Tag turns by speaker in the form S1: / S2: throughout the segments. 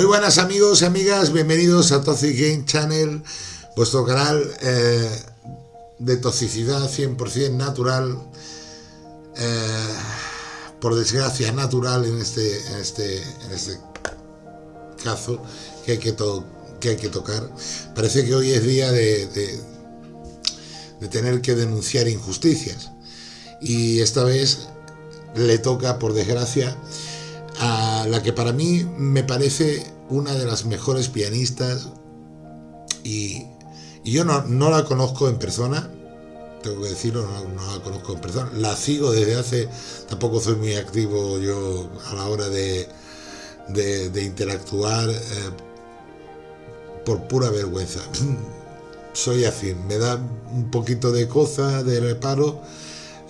S1: Muy buenas amigos y amigas, bienvenidos a Toxic Game Channel, vuestro canal eh, de toxicidad 100% natural, eh, por desgracia natural en este, en este, en este caso que hay que, hay tocar. Parece que hoy es día de tener que denunciar injusticias y esta vez le toca, por desgracia, a la que para mí me parece una de las mejores pianistas y, yo no, la conozco en persona, tengo que decirlo, no, la conozco en persona, la sigo desde hace, tampoco soy muy activo yo a la hora de, de, interactuar eh, por pura vergüenza. soy así, me da un poquito de cosa, de reparo.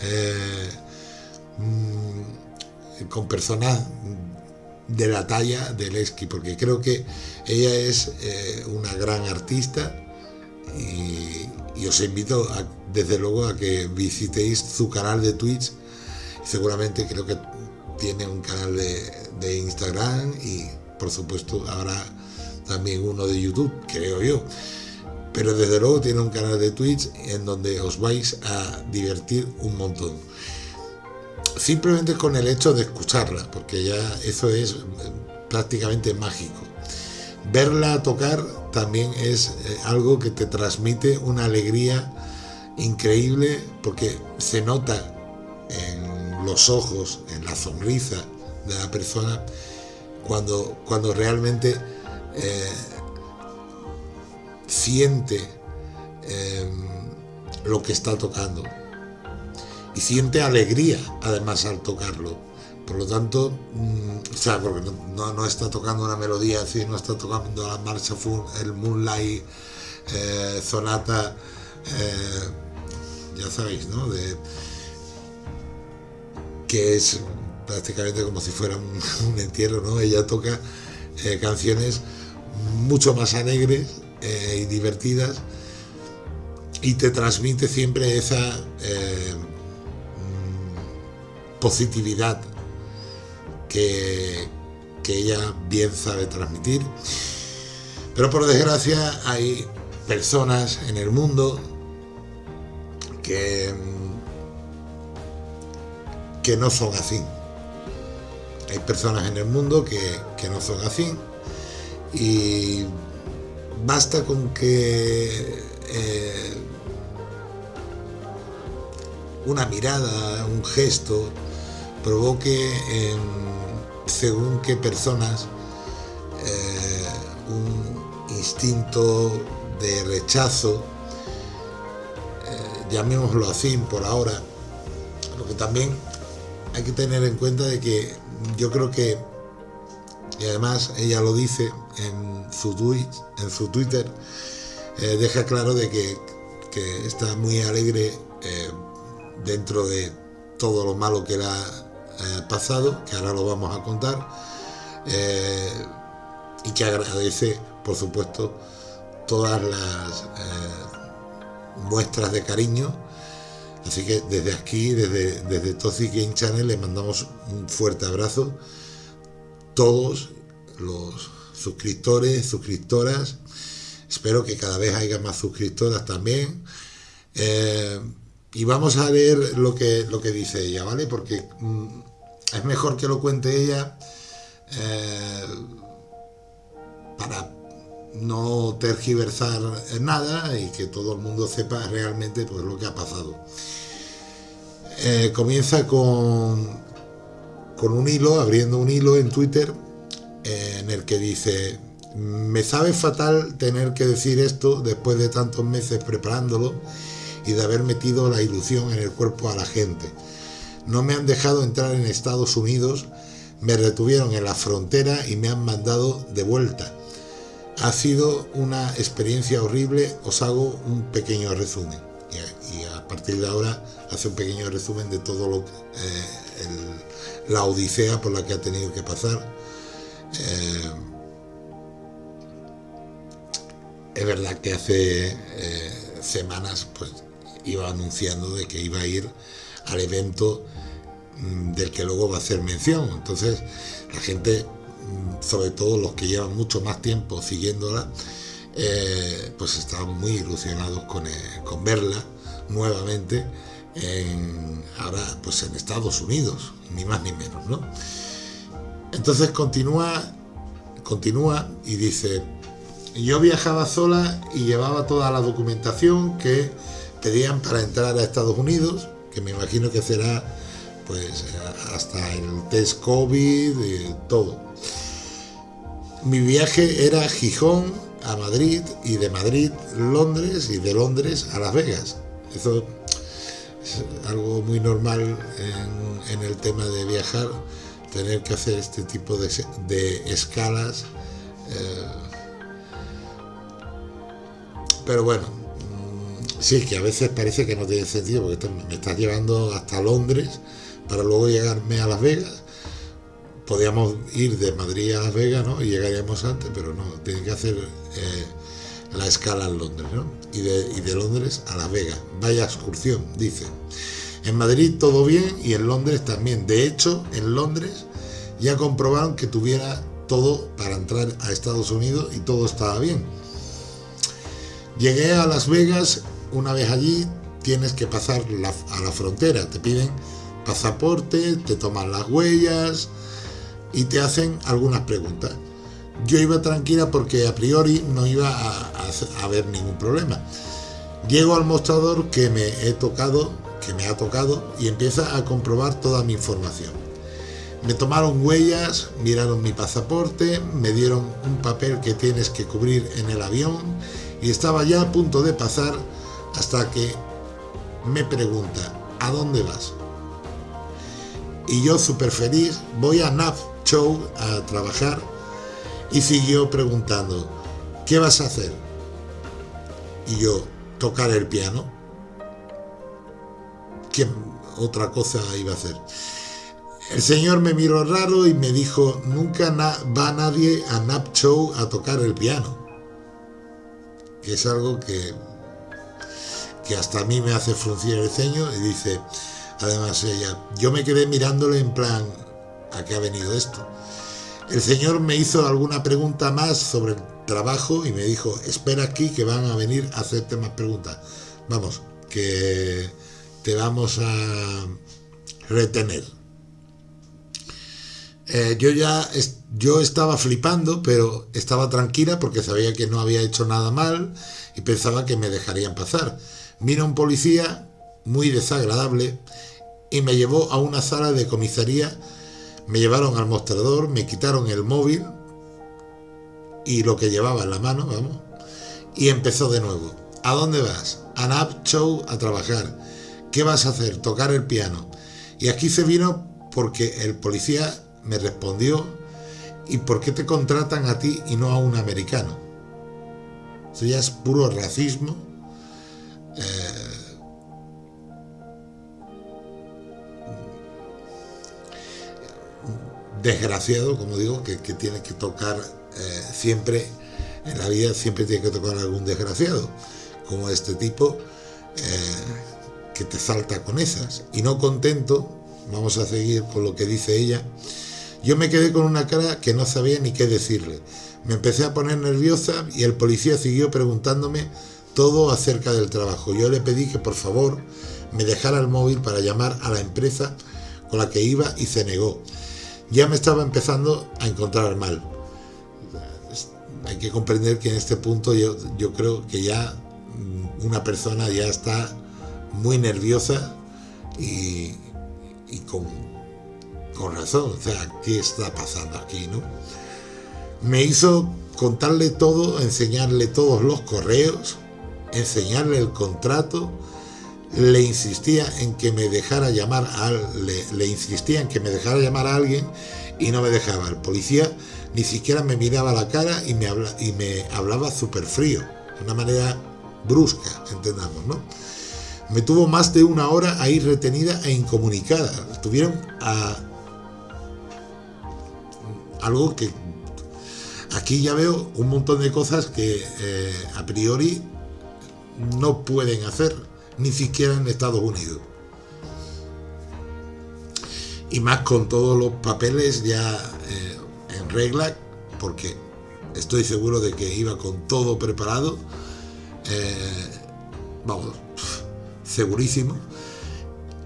S1: Eh, mm, con personas de la talla de Lesky, porque creo que ella es eh, una gran artista y, os invito desde luego a que visitéis su canal de Twitch, seguramente creo que tiene un canal de, Instagram y por supuesto habrá también uno de YouTube, creo yo. Pero desde luego tiene un canal de Twitch en donde os vais a divertir un montón simplemente con el hecho de escucharla, porque ya eso es prácticamente mágico. Verla tocar también es eh, algo que te transmite una alegría increíble porque se nota en los ojos, en la sonrisa de la persona cuando, cuando realmente eh, siente eh, lo que está tocando y siente alegría además al tocarlo. Por lo tanto, mm, o sea, porque no, está tocando una melodía así, no está tocando la marcha, el Moonlight eh, Sonata, eh, ya sabéis, ¿no? Que es prácticamente como si fuera un, entierro, ¿no? Ella toca eh, canciones mucho más alegres y divertidas y te transmite siempre esa positividad que, que ella bien sabe transmitir. Pero por desgracia hay personas en el mundo que, que no son así. Hay personas en el mundo que, que no son así y basta con que eh, una mirada, un gesto, provoque en según qué personas eh, un instinto de rechazo, eh, llamémoslo así por ahora, lo que también hay que tener en cuenta de que yo creo que, y además ella lo dice en su, tweet, en su Twitter, eh, deja claro de que, que está muy alegre dentro de todo lo malo que era eh, pasado, que ahora lo vamos a contar, eh, y que agradece, por supuesto, todas las eh, muestras de cariño. Así que desde aquí, desde, desde Toxic Game Channel, le mandamos un fuerte abrazo. Todos los suscriptores, suscriptoras. Espero que cada vez haya más suscriptoras también. y vamos a ver lo que, lo que dice ella, ¿vale? Porque mm, es mejor que lo cuente ella eh, para no tergiversar nada y que todo el mundo sepa realmente pues, lo que ha pasado. Eh, comienza con, con un hilo, abriendo un hilo en Twitter en el que dice me sabe fatal tener que decir esto después de tantos meses preparándolo y de haber metido la ilusión en el cuerpo a la gente. No me han dejado entrar en Estados Unidos, me retuvieron en la frontera y me han mandado de vuelta. Ha sido una experiencia horrible, os hago un pequeño resumen. Y a partir de ahora hace un pequeño resumen de todo lo eh, la odisea por la que ha tenido que pasar. Eh, es verdad que hace eh, semanas pues iba anunciando de que iba a ir al evento del que luego va a hacer mención. Entonces la gente mm, sobre todo los que llevan mucho más tiempo siguiéndola, eh, pues estaban muy ilusionados con, eh, con verla nuevamente en, ahora pues en Estados Unidos, ni más ni menos, ¿no? Entonces continúa, continúa y dice, yo viajaba sola y llevaba toda la documentación que pedían para entrar a Estados Unidos, que me imagino que será pues hasta el test COVID y todo. Mi viaje era Gijón a Madrid y de Madrid Londres y de Londres a Las Vegas. Eso es algo muy normal en, el tema de viajar, tener que hacer este tipo de, escalas. Eh, pero bueno, mm, sí, que a veces parece que no tiene sentido, porque me estás llevando hasta Londres para luego llegarme a Las Vegas. Podríamos ir de Madrid a Las Vegas, ¿no? Y llegaríamos antes, pero no, tiene que hacer eh, la escala en Londres, ¿no? Y de, Londres a Las Vegas. Vaya excursión, dice. En Madrid todo bien y en Londres también. De hecho, en Londres ya comprobaron que tuviera todo para entrar a Estados Unidos y todo estaba bien. Llegué a Las Vegas, una vez allí tienes que pasar a la frontera, te piden pasaporte, te toman las huellas y te hacen algunas preguntas. Yo iba tranquila porque a priori no iba a, haber ningún problema. Llego al mostrador que me he tocado, que me ha tocado y empieza a comprobar toda mi información. Me tomaron huellas, miraron mi pasaporte, me dieron un papel que tienes que cubrir en el avión y estaba ya a punto de pasar hasta que me pregunta, ¿a dónde vas? Y yo súper feliz, voy a NAP Show a trabajar y siguió preguntando, ¿qué vas a hacer? Y yo, tocar el piano. ¿Qué otra cosa iba a hacer? El señor me miró raro y me dijo, nunca va nadie a Nap Show a tocar el piano. Que es algo que, que hasta a mí me hace fruncir el ceño y dice, además ella, yo me quedé mirándole en plan, ¿a qué ha venido esto? El Señor me hizo alguna pregunta más sobre el trabajo y me dijo, espera aquí que van a venir a hacerte más preguntas. Vamos, que te vamos a retener. Eh, yo ya yo estaba flipando, pero estaba tranquila porque sabía que no había hecho nada mal y pensaba que me dejarían pasar. Vino un policía muy desagradable y me llevó a una sala de comisaría me llevaron al mostrador, me quitaron el móvil y lo que llevaba en la mano, vamos, y empezó de nuevo. ¿A dónde vas? A Nap Show a trabajar. ¿Qué vas a hacer? Tocar el piano. Y aquí se vino porque el policía me respondió, ¿y por qué te contratan a ti y no a un americano? Eso ya es puro racismo. Eh, desgraciado, como digo, que, tiene que tocar eh, siempre, en la vida siempre tiene que tocar algún desgraciado, como este tipo, eh, que te salta con esas. Y no contento, vamos a seguir con lo que dice ella, yo me quedé con una cara que no sabía ni qué decirle. Me empecé a poner nerviosa y el policía siguió preguntándome todo acerca del trabajo. Yo le pedí que por favor me dejara el móvil para llamar a la empresa con la que iba y se negó ya me estaba empezando a encontrar mal. Hay que comprender que en este punto yo, yo creo que ya mm, una persona ya está muy nerviosa y, con, con, razón. O sea, ¿qué está pasando aquí? ¿no? Me hizo contarle todo, enseñarle todos los correos, enseñarle el contrato, le insistía en que me dejara llamar a le, que me dejara llamar a alguien y no me dejaba. El policía ni siquiera me miraba la cara y me, y me hablaba súper frío, de una manera brusca, entendamos, ¿no? Me tuvo más de una hora ahí retenida e incomunicada. Tuvieron a algo que aquí ya veo un montón de cosas que eh, a priori no pueden hacer ni siquiera en Estados Unidos. Y más con todos los papeles ya eh, regla, porque estoy seguro de que iba con todo preparado, eh, vamos, segurísimo,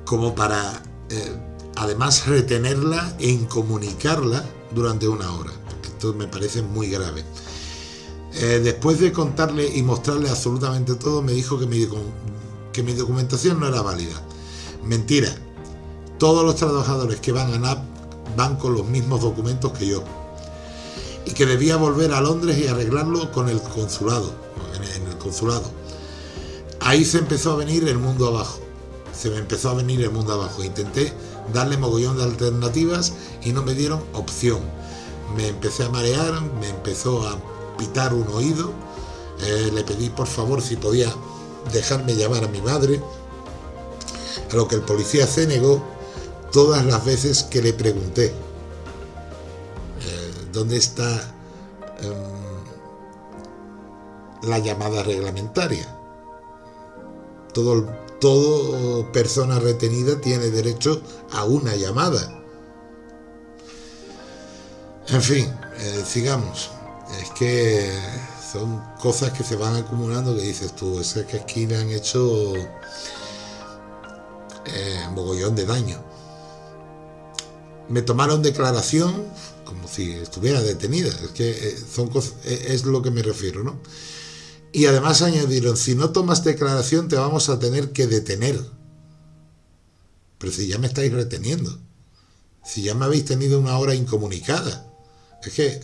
S1: como para eh, además retenerla e incomunicarla durante una hora. Esto me parece muy grave. Después de contarle y mostrarle absolutamente todo, me dijo que mi, que mi documentación no era válida. Mentira. Todos los trabajadores que van a NAP van con los mismos documentos que yo. Y que debía volver a Londres y arreglarlo con el consulado, en el consulado. Ahí se empezó a venir el mundo abajo. Se me empezó a venir el mundo abajo. Intenté darle mogollón de alternativas y no me dieron opción. Me empecé a marear, me empezó a pitar un oído, eh, le pedí por favor si podía dejarme llamar a mi madre, a lo que el policía se negó todas las veces que le pregunté eh, dónde está em, la llamada reglamentaria. Todo, todo persona retenida tiene derecho a una llamada. En fin, eh, sigamos es que son cosas que se van acumulando que dices tú, es que aquí le han hecho eh, mogollón de daño. Me tomaron declaración como si estuviera detenida, es que eh, son cosas, eh, es lo que me refiero, ¿no? Y además añadieron, si no tomas declaración te vamos a tener que detener. Pero si ya me estáis reteniendo, si ya me habéis tenido una hora incomunicada, es que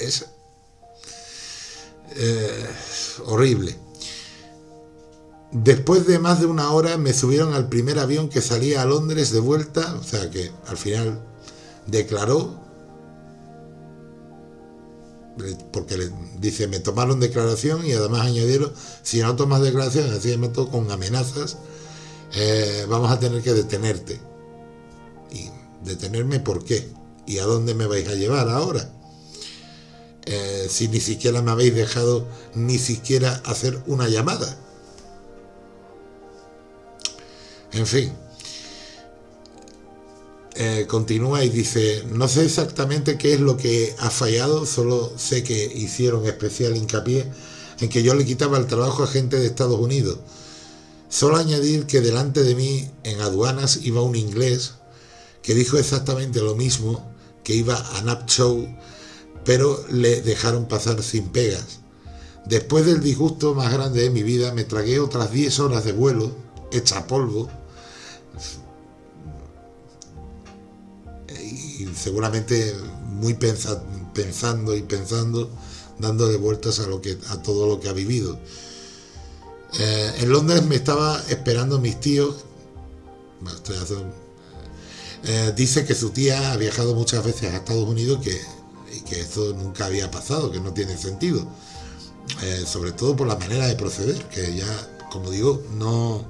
S1: es eh, horrible. Después de más de una hora me subieron al primer avión que salía a Londres de vuelta, o sea que al final declaró, porque le dice, me tomaron declaración y además añadieron, si no tomas declaración, así me toco con amenazas, eh, vamos a tener que detenerte. ¿Y detenerme por qué? ¿Y a dónde me vais a llevar ahora? Eh, si ni siquiera me habéis dejado ni siquiera hacer una llamada. En fin. Eh, continúa y dice, no sé exactamente qué es lo que ha fallado, solo sé que hicieron especial hincapié en que yo le quitaba el trabajo a gente de Estados Unidos. Solo añadir que delante de mí en aduanas iba un inglés que dijo exactamente lo mismo, que iba a Nap Show pero le dejaron pasar sin pegas. Después del disgusto más grande de mi vida, me tragué otras 10 horas de vuelo, hecha polvo, y seguramente muy pensando y pensando, dándole vueltas a, lo que, a todo lo que ha vivido. Eh, en Londres me estaba esperando mis tíos, eh, dice que su tía ha viajado muchas veces a Estados Unidos, que y que esto nunca había pasado, que no tiene sentido. Eh, sobre todo por la manera de proceder, que ya, como digo, no,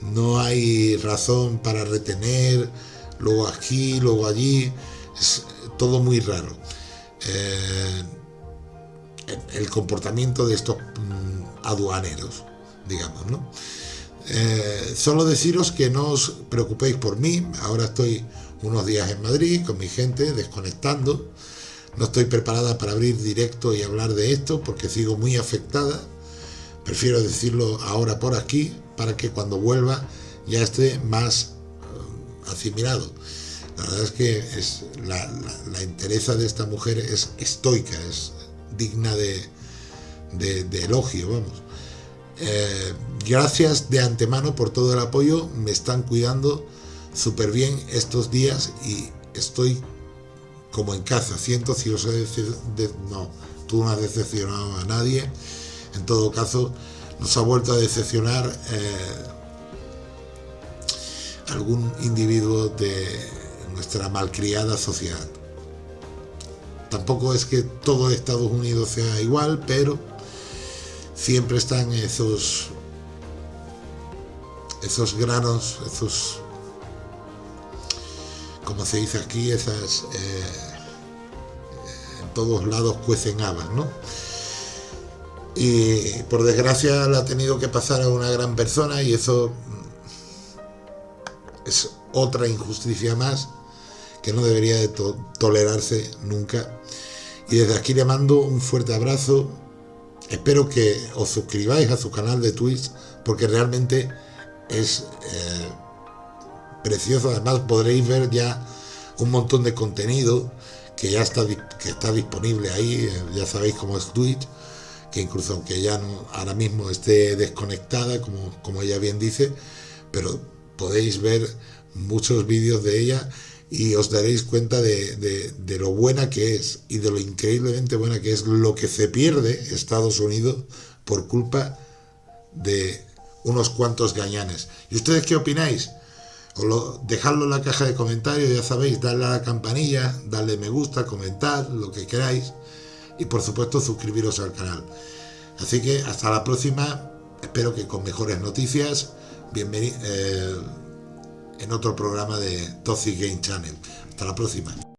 S1: no hay razón para retener, luego aquí, luego allí, es todo muy raro. Eh, el comportamiento de estos mm, aduaneros, digamos, ¿no? Eh, solo deciros que no os preocupéis por mí, ahora estoy unos días en Madrid con mi gente, desconectando, no estoy preparada para abrir directo y hablar de esto porque sigo muy afectada. Prefiero decirlo ahora por aquí para que cuando vuelva ya esté más uh, asimilado. La verdad es que es, la, la, de esta mujer es estoica, es digna de, de, elogio, vamos. Eh, gracias de antemano por todo el apoyo, me están cuidando súper bien estos días y estoy como en casa. Siento si os he de, no, tú no has decepcionado a nadie. En todo caso, nos ha vuelto a decepcionar eh, algún individuo de nuestra malcriada sociedad. Tampoco es que todo Estados Unidos sea igual, pero siempre están esos esos granos, esos como se dice aquí, esas eh, en todos lados cuecen habas, ¿no? Y por desgracia la ha tenido que pasar a una gran persona y eso es otra injusticia más que no debería de tolerarse nunca. Y desde aquí le mando un fuerte abrazo. Espero que os suscribáis a su canal de Twitch porque realmente es eh, precioso. Además podréis ver ya un montón de contenido que ya está, que está disponible ahí. Eh, ya sabéis cómo es Twitch que incluso aunque ella no, ahora mismo esté desconectada, como, como ella bien dice, pero podéis ver muchos vídeos de ella y os daréis cuenta de, lo buena que es y de lo increíblemente buena que es lo que se pierde Estados Unidos por culpa de unos cuantos gañanes. ¿Y ustedes qué opináis? Lo, dejadlo en la caja de comentarios, ya sabéis, darle a la campanilla, darle me gusta, comentar, lo que queráis y por supuesto suscribiros al canal. Así que hasta la próxima, espero que con mejores noticias, bienvenido eh, en otro programa de Toxic Game Channel. Hasta la próxima.